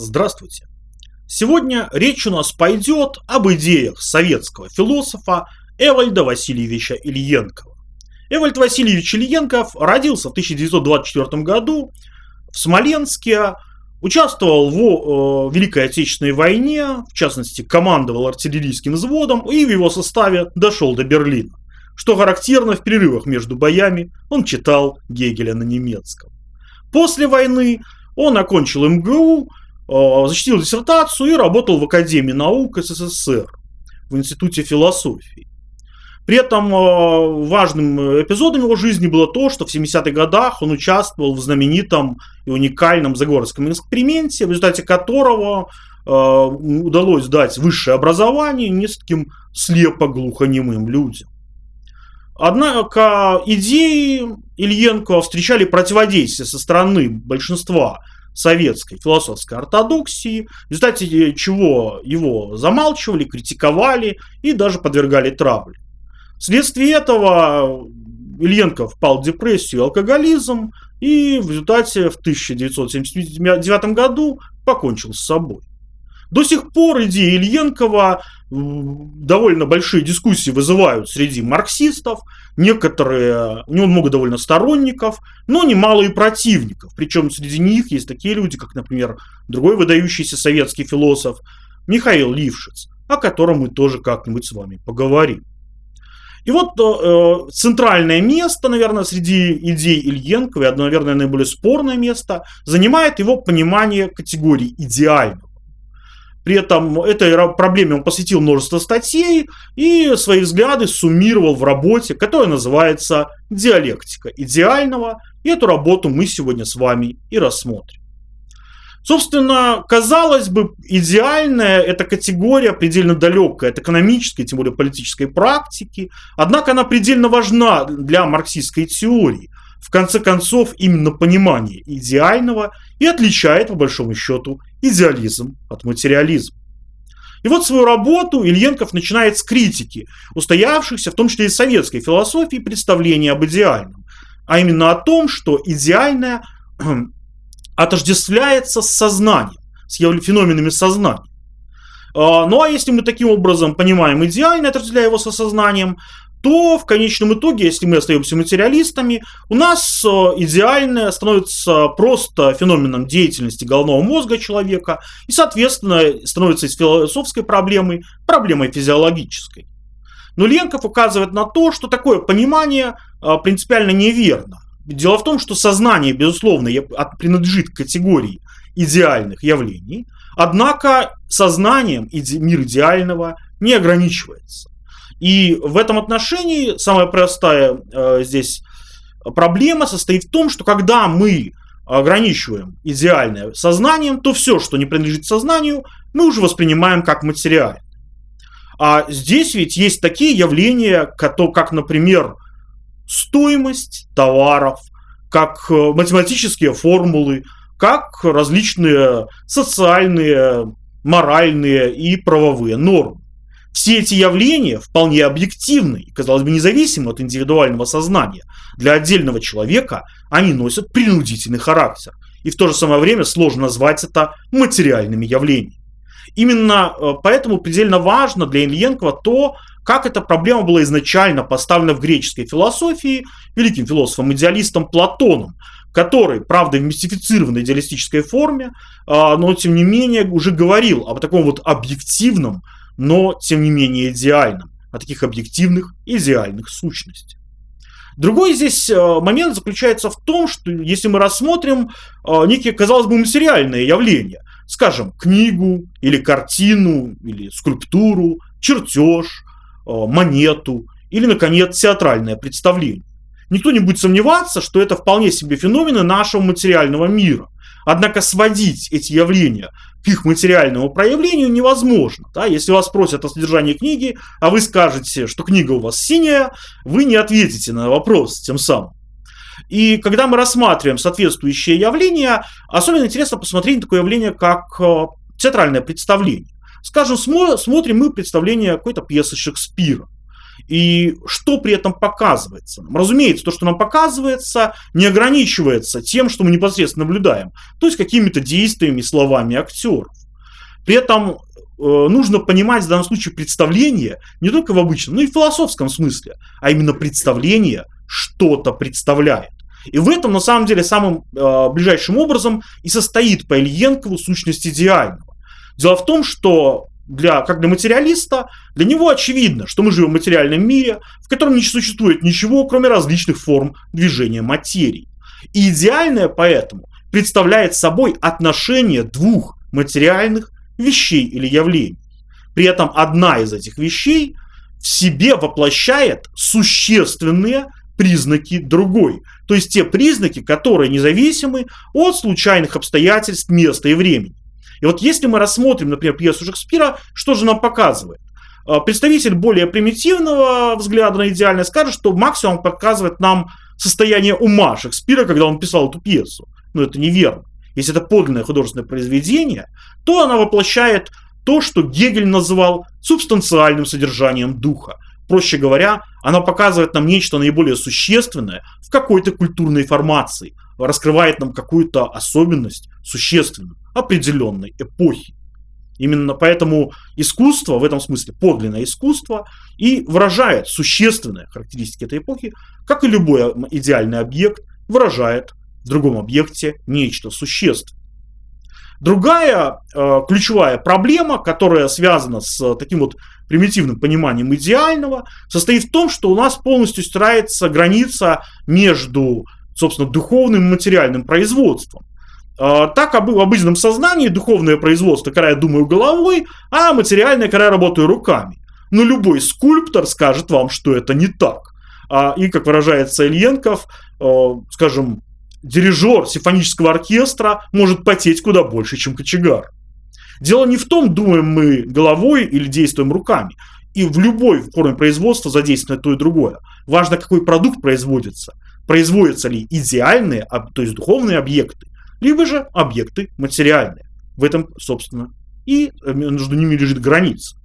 Здравствуйте! Сегодня речь у нас пойдет об идеях советского философа Эвальда Васильевича Ильенкова. Эвальд Васильевич Ильенков родился в 1924 году в Смоленске, участвовал в э, Великой Отечественной войне, в частности, командовал артиллерийским взводом и в его составе дошел до Берлина. Что характерно, в перерывах между боями он читал Гегеля на немецком. После войны он окончил МГУ, защитил диссертацию и работал в Академии наук СССР, в Институте философии. При этом э, важным эпизодом его жизни было то, что в 70-х годах он участвовал в знаменитом и уникальном Загорском эксперименте, в результате которого удалось дать высшее образование нескольким слепо-глухонемым людям. Однако идеи Ильенко встречали противодействие со стороны большинства советской философской ортодоксии, в результате чего его замалчивали, критиковали и даже подвергали травле. Вследствие этого Ильенко впал в депрессию и алкоголизм, и в результате в 1979 году покончил с собой. До сих пор идеи Ильенкова довольно большие дискуссии вызывают среди марксистов. Некоторые, у него много довольно сторонников, но немало и противников. Причем среди них есть такие люди, как, например, другой выдающийся советский философ Михаил Лившиц, о котором мы тоже как-нибудь с вами поговорим. И вот э, центральное место, наверное, среди идей Ильенкова, и одно, наверное, наиболее спорное место, занимает его понимание категории идеального. При этом этой проблеме он посвятил множество статей и свои взгляды суммировал в работе, которая называется «Диалектика идеального». И эту работу мы сегодня с вами и рассмотрим. Собственно, казалось бы, идеальная эта категория предельно далекая от экономической, тем более политической практики, однако она предельно важна для марксистской теории. В конце концов, именно понимание идеального и отличает, по большому счету, идеализм от материализма. И вот свою работу Ильенков начинает с критики, устоявшихся в том числе и советской философии представления об идеальном, а именно о том, что идеальное отождествляется с сознанием, с феноменами сознания. А, ну а если мы таким образом понимаем идеально, отождествляя его со сознанием, то в конечном итоге, если мы остаемся материалистами, у нас э, идеальное становится просто феноменом деятельности головного мозга человека и, соответственно, становится из философской проблемой проблемой физиологической. Но Ленков указывает на то, что такое понимание э, принципиально неверно. Дело в том, что сознание, безусловно, принадлежит к категории идеальных явлений, однако сознанием мир идеального не ограничивается. И в этом отношении самая простая э, здесь проблема состоит в том, что когда мы ограничиваем идеальное сознанием, то все, что не принадлежит сознанию, мы уже воспринимаем как материальное. А здесь ведь есть такие явления, как, например, стоимость товаров, как э, математические формулы, как различные социальные, моральные и правовые нормы. Все эти явления вполне объективны и, казалось бы, независимы от индивидуального сознания. Для отдельного человека они носят принудительный характер. И в то же самое время сложно назвать это материальными явлениями. Именно э, поэтому предельно важно для Ильенкова то, как эта проблема была изначально поставлена в греческой философии великим философом-идеалистом Платоном, который, правда, в мистифицированной идеалистической форме, а, но тем не менее уже говорил об таком вот объективном, но тем не менее идеальном, о таких объективных идеальных сущностях. Другой здесь а, момент заключается в том, что если мы рассмотрим а, некие, казалось бы, материальные явления, скажем, книгу или картину, или скульптуру, чертеж, монету или, наконец, театральное представление. Никто не будет сомневаться, что это вполне себе феномены нашего материального мира. Однако сводить эти явления их материальному проявлению невозможно. Да? Если вас спросят о содержании книги, а вы скажете, что книга у вас синяя, вы не ответите на вопрос тем самым. И когда мы рассматриваем соответствующие явления, особенно интересно посмотреть на такое явление, как э, театральное представление. Скажем, смотрим мы представление какой-то пьесы Шекспира. И что при этом показывается? Разумеется, то, что нам показывается, не ограничивается тем, что мы непосредственно наблюдаем, то есть какими-то действиями, словами актеров. При этом э, нужно понимать в данном случае представление не только в обычном, но и в философском смысле, а именно представление что-то представляет. И в этом, на самом деле, самым э, ближайшим образом и состоит по Ильенкову сущность идеального. Дело в том, что для, как для материалиста, для него очевидно, что мы живем в материальном мире, в котором не существует ничего, кроме различных форм движения материи. И идеальное поэтому представляет собой отношение двух материальных вещей или явлений. При этом одна из этих вещей в себе воплощает существенные признаки другой. То есть те признаки, которые независимы от случайных обстоятельств, места и времени. И вот если мы рассмотрим, например, пьесу Шекспира, что же нам показывает? А, представитель более примитивного взгляда на идеальность скажет, что максимум показывает нам состояние ума Шекспира, когда он писал эту пьесу. Но это неверно. Если это подлинное художественное произведение, то она воплощает то, что Гегель называл субстанциальным содержанием духа. Проще говоря, она показывает нам нечто наиболее существенное в какой-то культурной формации, раскрывает нам какую-то особенность существенную определенной эпохи. Именно поэтому искусство, в этом смысле подлинное искусство, и выражает существенные характеристики этой эпохи, как и любой идеальный объект выражает в другом объекте нечто существенное. Другая э, ключевая проблема, которая связана с таким вот примитивным пониманием идеального, состоит в том, что у нас полностью стирается граница между, собственно, духовным и материальным производством. А, так в обыденном сознании духовное производство, когда я думаю головой, а материальное, когда я работаю руками. Но любой скульптор скажет вам, что это не так. А, и, как выражается Ильенков, а, скажем, дирижер симфонического оркестра может потеть куда больше, чем кочегар. Дело не в том, думаем мы головой или действуем руками. И в любой форме производства задействовано то и другое. Важно, какой продукт производится. Производятся ли идеальные, то есть духовные объекты, либо же объекты материальные. В этом, собственно, и э, между ними лежит граница.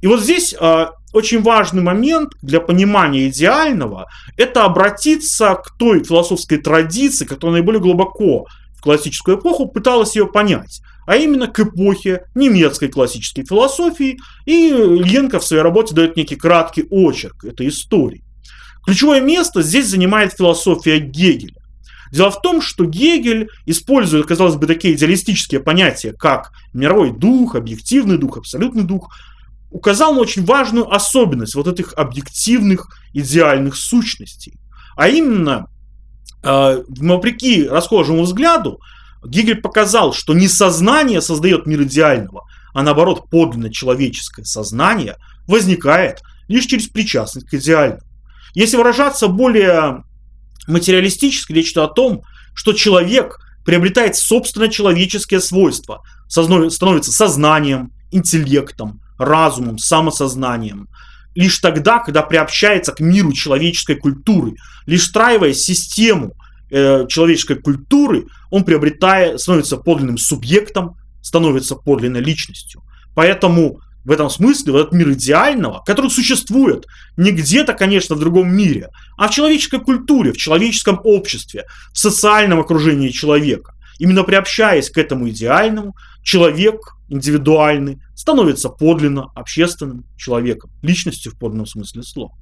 И вот здесь э, очень важный момент для понимания идеального – это обратиться к той философской традиции, которая наиболее глубоко в классическую эпоху пыталась ее понять, а именно к эпохе немецкой классической философии, и Ленко в своей работе дает некий краткий очерк этой истории. Ключевое место здесь занимает философия Гегеля. Дело в том, что Гегель использует, казалось бы, такие идеалистические понятия, как мировой дух, объективный дух, абсолютный дух, указал на очень важную особенность вот этих объективных идеальных сущностей. А именно, э, вопреки расхожему взгляду, Гегель показал, что не сознание создает мир идеального, а наоборот подлинно человеческое сознание возникает лишь через причастность к идеальному. Если выражаться более материалистически речь идет о том, что человек приобретает собственно человеческие свойства, становится сознанием, интеллектом, разумом, самосознанием. Лишь тогда, когда приобщается к миру человеческой культуры, лишь встраивая систему э, человеческой культуры, он приобретает, становится подлинным субъектом, становится подлинной личностью. Поэтому в этом смысле, в этот мир идеального, который существует не где-то, конечно, в другом мире, а в человеческой культуре, в человеческом обществе, в социальном окружении человека. Именно приобщаясь к этому идеальному, человек индивидуальный становится подлинно общественным человеком, личностью в подлинном смысле слова.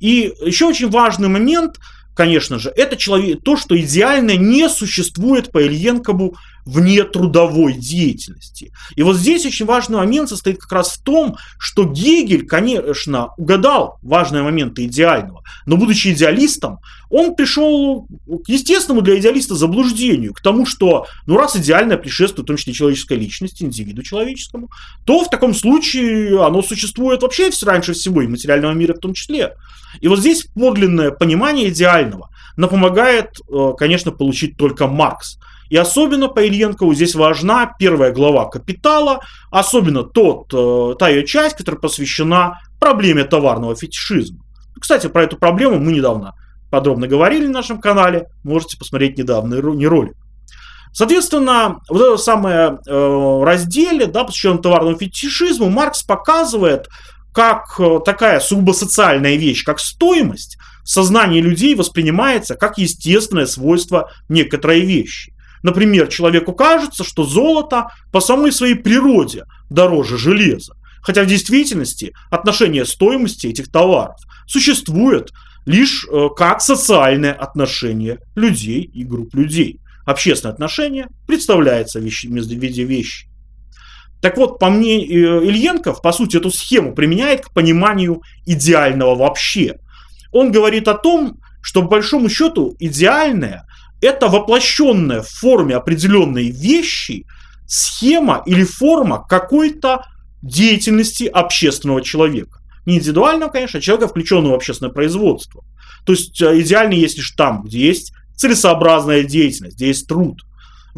И еще очень важный момент, конечно же, это человек, то, что идеальное не существует по Ильенкову вне трудовой деятельности. И вот здесь очень важный момент состоит как раз в том, что Гегель, конечно, угадал важные моменты идеального, но будучи идеалистом, он пришел к естественному для идеалиста заблуждению, к тому, что ну раз идеальное предшествует в том числе человеческой личности, индивиду человеческому, то в таком случае оно существует вообще раньше всего, и материального мира в том числе. И вот здесь подлинное понимание идеального нам помогает, э, конечно, получить только Маркс. И особенно по Ильенкову здесь важна первая глава «Капитала», особенно тот, э, та ее часть, которая посвящена проблеме товарного фетишизма. Кстати, про эту проблему мы недавно подробно говорили на нашем канале, можете посмотреть недавний ролик. Соответственно, вот это самое э, разделе, да, посвященном товарному фетишизму, Маркс показывает, как э, такая сугубо социальная вещь, как стоимость, сознание людей воспринимается как естественное свойство некоторой вещи. Например, человеку кажется, что золото по самой своей природе дороже железа. Хотя в действительности отношение стоимости этих товаров существует лишь э, как социальное отношение людей и групп людей. Общественное отношение представляется в виде вещи. Так вот, по мне, э, Ильенков, по сути, эту схему применяет к пониманию идеального вообще. Он говорит о том, что, по большому счету, идеальное – это воплощенная в форме определенной вещи схема или форма какой-то деятельности общественного человека. Не индивидуального, конечно, а человека, включенного в общественное производство. То есть э, идеальный есть лишь там, где есть целесообразная деятельность, где есть труд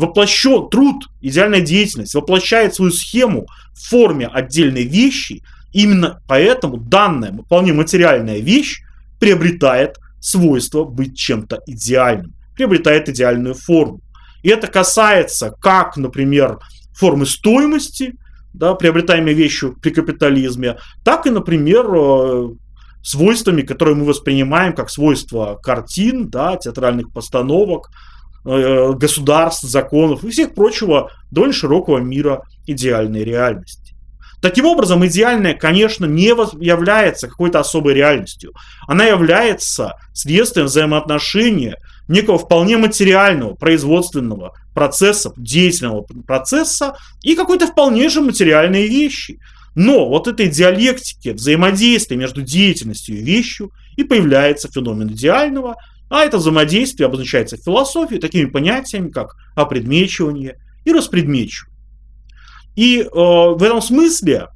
воплощен, труд, идеальная деятельность воплощает свою схему в форме отдельной вещи, именно поэтому данная вполне материальная вещь приобретает свойство быть чем-то идеальным, приобретает идеальную форму. И это касается как, например, формы стоимости, да, приобретаемой вещью при капитализме, так и, например, э, свойствами, которые мы воспринимаем как свойства картин, да, театральных постановок, Э, государств, законов и всех прочего довольно широкого мира идеальной реальности. Таким образом, идеальная, конечно, не является какой-то особой реальностью. Она является следствием взаимоотношения некого вполне материального, производственного процесса, деятельного процесса и какой-то вполне же материальной вещи. Но вот этой диалектики, взаимодействия между деятельностью и вещью и появляется феномен идеального, а это взаимодействие обозначается в философии такими понятиями, как опредмечивание и распредмечивание. И э, в этом смысле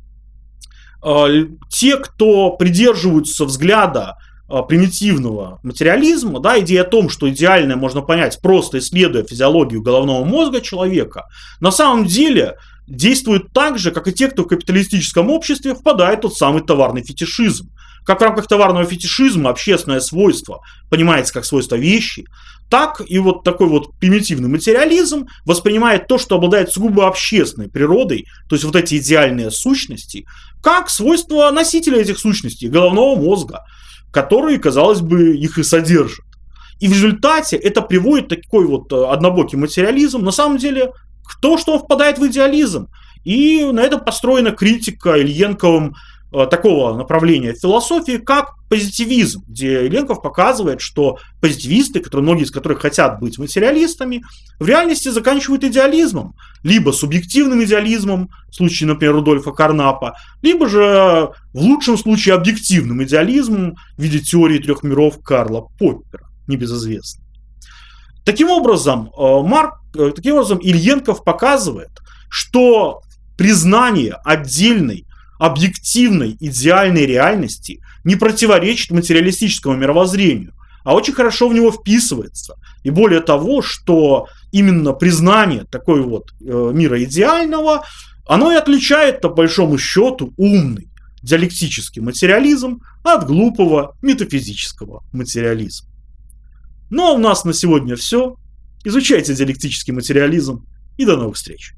э, те, кто придерживаются взгляда э, примитивного материализма, да, идея о том, что идеальное можно понять просто исследуя физиологию головного мозга человека, на самом деле действуют так же, как и те, кто в капиталистическом обществе впадает в тот самый товарный фетишизм. Как в рамках товарного фетишизма общественное свойство понимается как свойство вещи, так и вот такой вот примитивный материализм воспринимает то, что обладает сугубо общественной природой, то есть вот эти идеальные сущности, как свойство носителя этих сущностей, головного мозга, который, казалось бы, их и содержит. И в результате это приводит такой вот э, однобокий материализм, на самом деле, тому, что впадает в идеализм. И на этом построена критика Ильенковым Э, такого направления философии, как позитивизм, где Ленков показывает, что позитивисты, которые, многие из которых хотят быть материалистами, в реальности заканчивают идеализмом. Либо субъективным идеализмом, в случае, например, Рудольфа Карнапа, либо же, в лучшем случае, объективным идеализмом в виде теории трех миров Карла Поппера, небезызвестный. Таким образом, э, Марк, э, таким образом, Ильенков показывает, что признание отдельной объективной, идеальной реальности не противоречит материалистическому мировоззрению, а очень хорошо в него вписывается. И более того, что именно признание такой вот э, мира идеального, оно и отличает, по большому счету, умный диалектический материализм от глупого метафизического материализма. Ну а у нас на сегодня все. Изучайте диалектический материализм и до новых встреч.